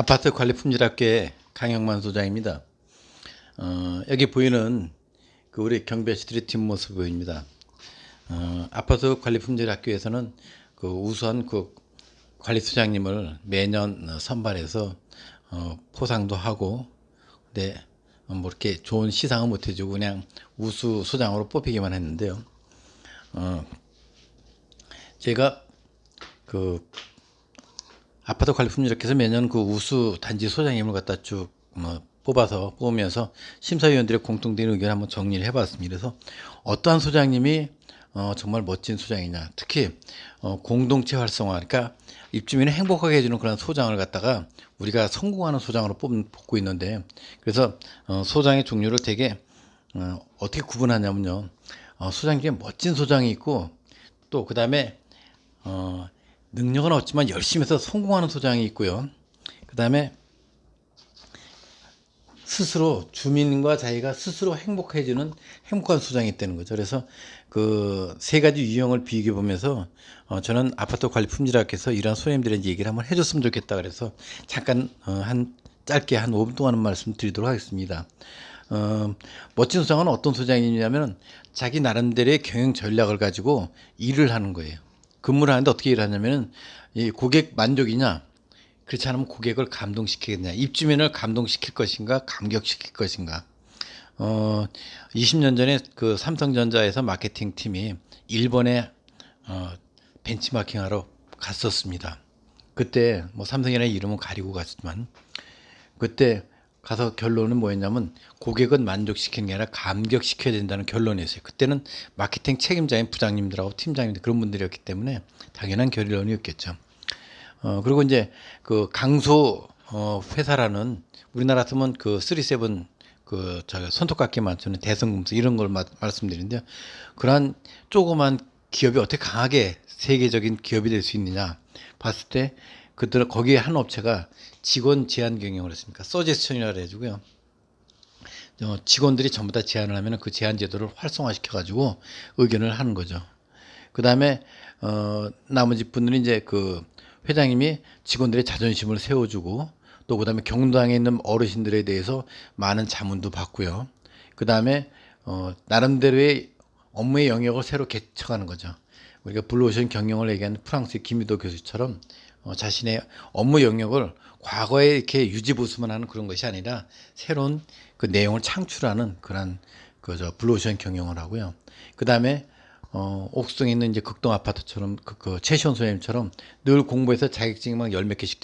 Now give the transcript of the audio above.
아파트 관리 품질학교의 강영만 소장입니다. 어, 여기 보이는 그 우리 경비아시들의 뒷모습 보입니다. 어, 아파트 관리 품질학교에서는 그 우선 그 관리 소장님을 매년 선발해서 어, 포상도 하고, 근데 뭐 이렇게 좋은 시상은 못 해주고 그냥 우수 소장으로 뽑히기만 했는데요. 어, 제가 그 아파트 관리품질학회에서 매년 그 우수 단지 소장님을 갖다 쭉 뭐 뽑아서 뽑으면서 심사위원들의 공통된 의견을 한번 정리를 해봤습니다. 그래서 어떠한 소장님이 어, 정말 멋진 소장이냐. 특히 어, 공동체 활성화, 그러니까 입주민을 행복하게 해주는 그런 소장을 갖다가 우리가 성공하는 소장으로 뽑, 뽑고 있는데 그래서 어, 소장의 종류를 되게 어, 어떻게 구분하냐면요. 어, 소장 중에 멋진 소장이 있고 또 그 다음에 어, 능력은 없지만 열심히 해서 성공하는 소장이 있고요. 그 다음에 스스로 주민과 자기가 스스로 행복해지는 행복한 소장이 있다는 거죠. 그래서 그 세 가지 유형을 비교해 보면서 어 저는 아파트 관리 품질학에서 이러한 소장님들의 얘기를 한번 해줬으면 좋겠다 그래서 잠깐 어 한 짧게 한 5분 동안 말씀 드리도록 하겠습니다. 어, 멋진 소장은 어떤 소장이냐면 자기 나름대로의 경영 전략을 가지고 일을 하는 거예요. 근무를 하는데 어떻게 일하냐면은 이 고객 만족이냐 그렇지 않으면 고객을 감동시키겠냐 입주민을 감동시킬 것인가 감격시킬 것인가. 어 20년 전에 그 삼성전자에서 마케팅 팀이 일본에 어 벤치마킹하러 갔었습니다. 그때 뭐 삼성이라는 이름은 가리고 갔지만 그때 가서 결론은 뭐였냐면 고객은 만족시키는 게 아니라 감격시켜야 된다는 결론이었어요. 그때는 마케팅 책임자인 부장님들하고 팀장님들 그런 분들이었기 때문에 당연한 결론이었겠죠. 어, 그리고 이제 그 강소 어, 회사라는 우리나라 같으면 그 37, 그, 저, 손톱깎이 만드는 대성금속 이런 걸 마, 말씀드리는데요. 그러한 조그만 기업이 어떻게 강하게 세계적인 기업이 될 수 있느냐 봤을 때 그들 거기에 한 업체가 직원 제한 경영을 했습니까? 서제스천이라 해가지고요. 어, 직원들이 전부 다 제안을 하면 그 제한 제도를 활성화시켜 가지고 의견을 하는 거죠. 그 다음에 어, 나머지 분들이 이제 그 회장님이 직원들의 자존심을 세워주고 또 그 다음에 경당에 있는 어르신들에 대해서 많은 자문도 받고요. 그 다음에 어, 나름대로의 업무의 영역을 새로 개척하는 거죠. 우리가 블루오션 경영을 얘기하는 프랑스의 김유도 교수처럼 어, 자신의 업무 영역을 과거에 이렇게 유지보수만 하는 그런 것이 아니라 새로운 그 내용을 창출하는 그런 그저 블루오션 경영을 하고요. 그 다음에 어, 옥수동에 있는 이제 극동 아파트처럼 그, 그 최시원 소장님처럼 늘 공부해서 자격증이 막 열 몇 개씩